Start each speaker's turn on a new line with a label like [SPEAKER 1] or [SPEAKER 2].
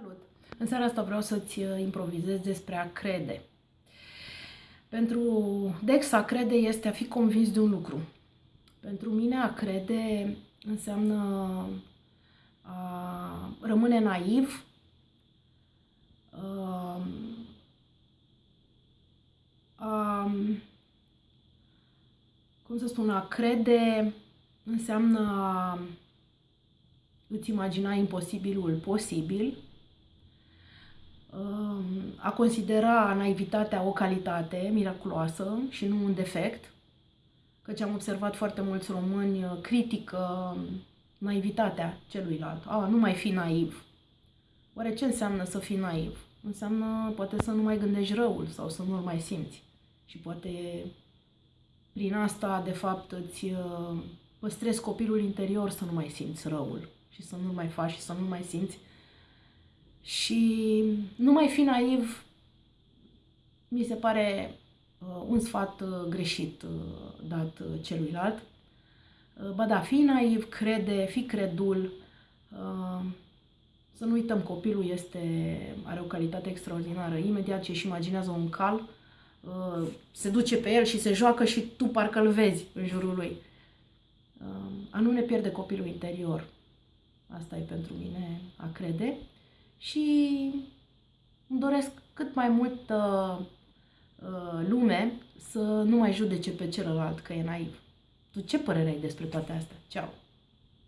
[SPEAKER 1] Salut! În seara asta vreau să-ți uh, improvizez despre a crede. Pentru Dex, a crede este a fi convins de un lucru. Pentru mine a crede înseamnă a rămâne naiv, a, a, cum să spun, a crede înseamnă a îți imagina imposibilul posibil, a considera naivitatea o calitate miraculoasă și nu un defect, căci am observat foarte mulți români uh, critică naivitatea celuilalt. A, nu mai fi naiv. Oare ce înseamnă să fii naiv? Înseamnă poate să nu mai gândești răul sau să nu-l mai simți. Și poate prin asta, de fapt, îți uh, păstrezi copilul interior să nu mai simți răul și să nu-l mai faci și să nu mai simți și nu mai fi naiv, mi se pare uh, un sfat uh, greșit uh, dat uh, celuilalt. Uh, ba da, fi naiv, crede, fi credul. Uh, să nu uităm, copilul este, are o calitate extraordinară. Imediat ce își imaginează un cal, uh, se duce pe el și se joacă și tu parcă îl vezi în jurul lui. Uh, a nu ne pierde copilul interior. Asta e pentru mine a crede și îmi doresc cât mai mult uh, lume să nu mai judece pe celălalt că e naiv. Tu ce părere ai despre toate astea? Ceau!